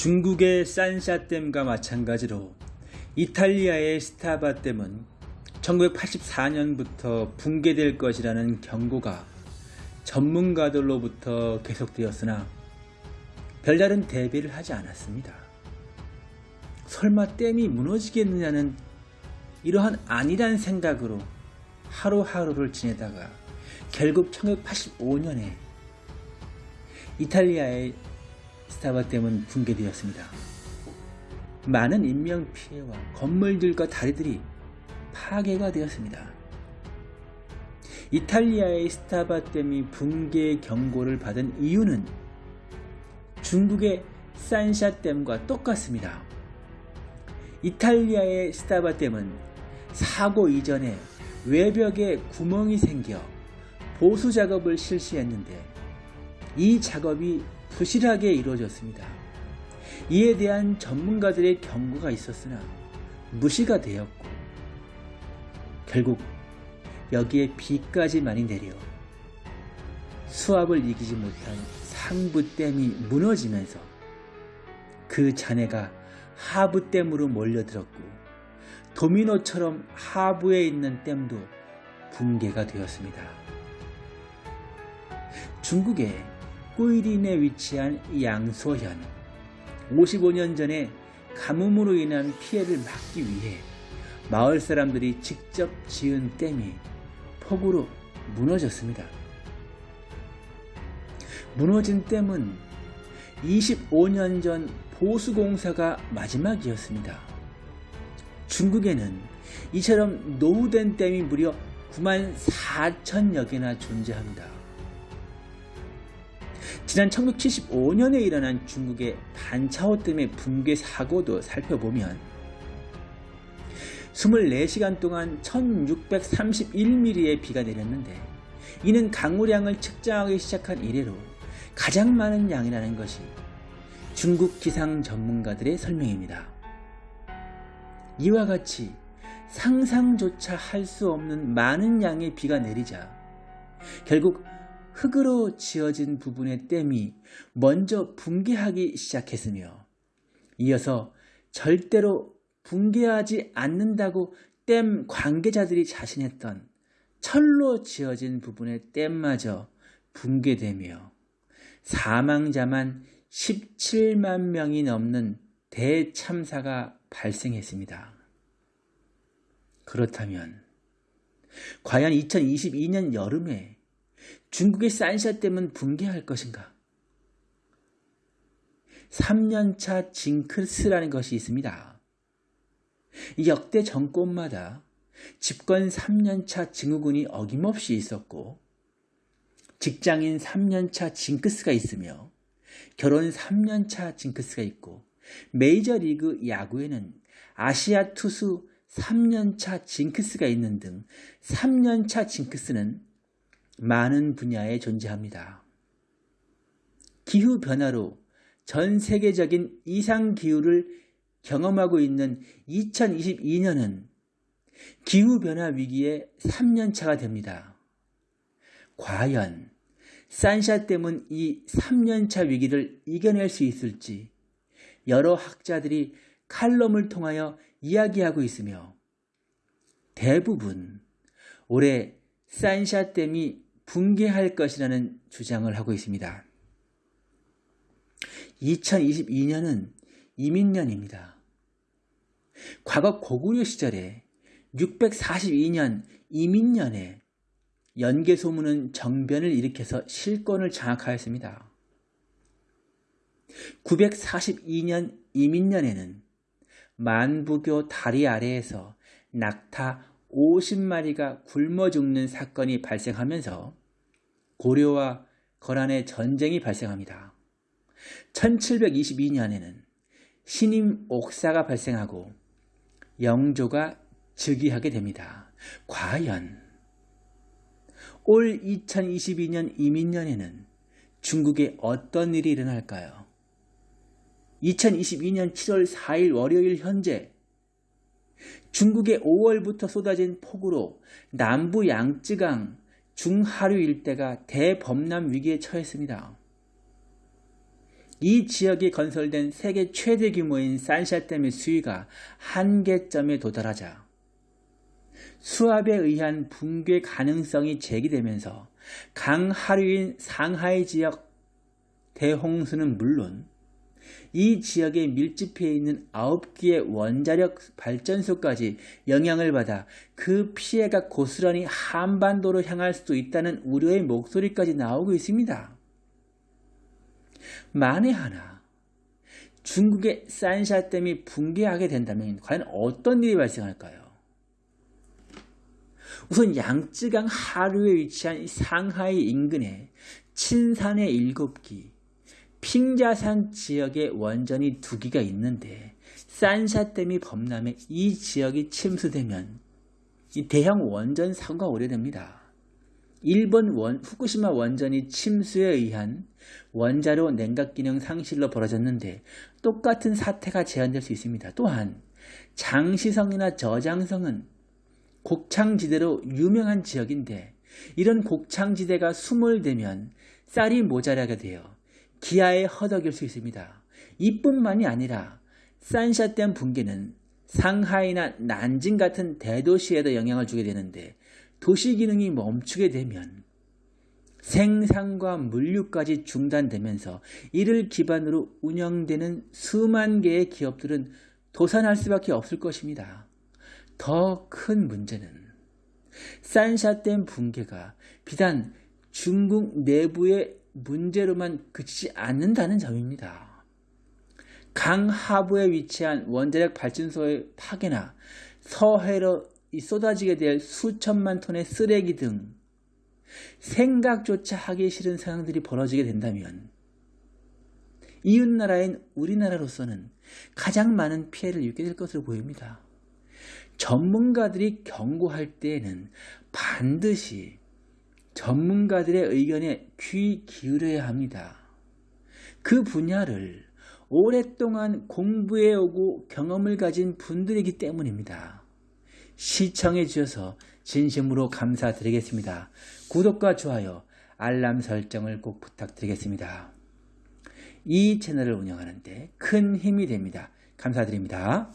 중국의 산샤댐과 마찬가지로 이탈리아의 스타바댐은 1984년부터 붕괴될 것이라는 경고가 전문가들로부터 계속되었으나 별다른 대비를 하지 않았습니다. 설마 댐이 무너지겠느냐는 이러한 아니란 생각으로 하루하루를 지내다가 결국 1985년에 이탈리아의 스타바댐은 붕괴되었습니다. 많은 인명피해와 건물들과 다리들이 파괴가 되었습니다. 이탈리아의 스타바댐이 붕괴 경고를 받은 이유는 중국의 산샤댐과 똑같습니다. 이탈리아의 스타바댐은 사고 이전에 외벽에 구멍이 생겨 보수 작업을 실시했는데 이 작업이 부실하게 이루어졌습니다. 이에 대한 전문가들의 경고가 있었으나 무시가 되었고 결국 여기에 비까지 많이 내려 수압을 이기지 못한 상부댐이 무너지면서 그 잔해가 하부댐으로 몰려들었고 도미노처럼 하부에 있는 댐도 붕괴가 되었습니다. 중국의 꾸이린에 위치한 양소현 55년 전에 가뭄으로 인한 피해를 막기 위해 마을 사람들이 직접 지은 댐이 폭우로 무너졌습니다. 무너진 댐은 25년 전 보수공사가 마지막이었습니다. 중국에는 이처럼 노후된 댐이 무려 9만 4천여 개나 존재합니다. 지난 1975년에 일어난 중국의 반차오 댐의 붕괴 사고도 살펴보면 24시간 동안 1631mm의 비가 내렸는데 이는 강우량을 측정하기 시작한 이래로 가장 많은 양이라는 것이 중국 기상 전문가들의 설명입니다. 이와 같이 상상조차 할 수 없는 많은 양의 비가 내리자 결국 흙으로 지어진 부분의 댐이 먼저 붕괴하기 시작했으며 이어서 절대로 붕괴하지 않는다고 댐 관계자들이 자신했던 철로 지어진 부분의 댐마저 붕괴되며 사망자만 17만 명이 넘는 대참사가 발생했습니다. 그렇다면 과연 2022년 여름에 중국의 산샤댐은 붕괴할 것인가? 3년차 징크스라는 것이 있습니다. 역대 정권마다 집권 3년차 증후군이 어김없이 있었고 직장인 3년차 징크스가 있으며 결혼 3년차 징크스가 있고 메이저리그 야구에는 아시아 투수 3년차 징크스가 있는 등 3년차 징크스는 많은 분야에 존재합니다. 기후 변화로 전 세계적인 이상 기후를 경험하고 있는 2022년은 기후 변화 위기의 3년차가 됩니다. 과연 산샤 댐은 이 3년차 위기를 이겨낼 수 있을지 여러 학자들이 칼럼을 통하여 이야기하고 있으며 대부분 올해 산샤댐이 붕괴할 것이라는 주장을 하고 있습니다. 2022년은 이민년입니다. 과거 고구려 시절에 642년 이민년에 연개소문은 정변을 일으켜서 실권을 장악하였습니다. 942년 이민년에는 만부교 다리 아래에서 낙타 50마리가 굶어 죽는 사건이 발생하면서 고려와 거란의 전쟁이 발생합니다. 1722년에는 신임 옥사가 발생하고 영조가 즉위하게 됩니다. 과연 올 2022년 이민년에는 중국에 어떤 일이 일어날까요? 2022년 7월 4일 월요일 현재 중국의 5월부터 쏟아진 폭우로 남부 양쯔강 중하류 일대가 대범람 위기에 처했습니다. 이 지역에 건설된 세계 최대 규모인 산샤댐의 수위가 한계점에 도달하자 수압에 의한 붕괴 가능성이 제기되면서 강하류인 상하이 지역 대홍수는 물론 이 지역에 밀집해 있는 9개의 원자력 발전소까지 영향을 받아 그 피해가 고스란히 한반도로 향할 수도 있다는 우려의 목소리까지 나오고 있습니다. 만에 하나 중국의 산샤댐이 붕괴하게 된다면 과연 어떤 일이 발생할까요? 우선 양쯔강 하류에 위치한 상하이 인근에 친산의 7기, 핑자산 지역에 원전이 두 기가 있는데 산샤댐이 범람해 이 지역이 침수되면 이 대형 원전 사고가 오래됩니다. 일본 원, 후쿠시마 원전이 침수에 의한 원자로 냉각 기능 상실로 벌어졌는데 똑같은 사태가 재현될 수 있습니다. 또한 장시성이나 저장성은 곡창지대로 유명한 지역인데 이런 곡창지대가 수몰되면 쌀이 모자라게 되어 기아에 허덕일 수 있습니다. 이뿐만이 아니라 산샤댐 붕괴는 상하이나 난징 같은 대도시에도 영향을 주게 되는데 도시 기능이 멈추게 되면 생산과 물류까지 중단되면서 이를 기반으로 운영되는 수만 개의 기업들은 도산할 수밖에 없을 것입니다. 더 큰 문제는 산샤댐 붕괴가 비단 중국 내부의 문제로만 그치지 않는다는 점입니다. 강 하부에 위치한 원자력 발전소의 파괴나 서해로 쏟아지게 될 수천만 톤의 쓰레기 등 생각조차 하기 싫은 상황들이 벌어지게 된다면 이웃나라인 우리나라로서는 가장 많은 피해를 입게 될 것으로 보입니다. 전문가들이 경고할 때에는 반드시 전문가들의 의견에 귀 기울여야 합니다. 그 분야를 오랫동안 공부해오고 경험을 가진 분들이기 때문입니다. 시청해 주셔서 진심으로 감사드리겠습니다. 구독과 좋아요, 알람 설정을 꼭 부탁드리겠습니다. 이 채널을 운영하는데 큰 힘이 됩니다. 감사드립니다.